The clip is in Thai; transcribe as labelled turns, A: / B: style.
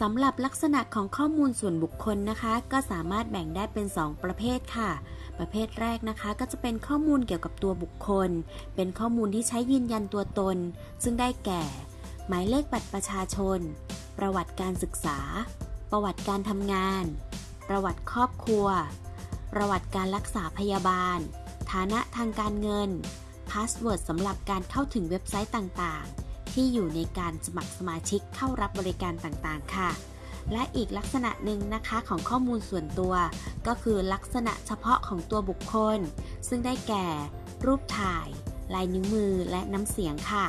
A: สำหรับลักษณะของข้อมูลส่วนบุคคลนะคะ ก็สามารถแบ่งได้เป็น 2 ประเภทค่ะ ประเภทแรกนะคะ ก็จะเป็นข้อมูลเกี่ยวกับตัวบุคคล เป็นข้อมูลที่ใช้ยืนยันตัวตน ซึ่งได้แก่ หมายเลขบัตรประชาชน ประวัติการศึกษา ประวัติการทำงาน ประวัติครอบครัว ประวัติการรักษาพยาบาล ฐานะทางการเงิน password สำหรับการเข้าถึงเว็บไซต์ต่างๆ ที่อยู่ในการสมัครสมาชิกเข้ารับบริการต่างๆ ค่ะ และอีกลักษณะหนึ่งนะคะของข้อมูลส่วนตัว ก็คือลักษณะเฉพาะของตัวบุคคล ซึ่งได้แก่ รูปถ่าย ลายนิ้วมือและน้ำเสียงค่ะ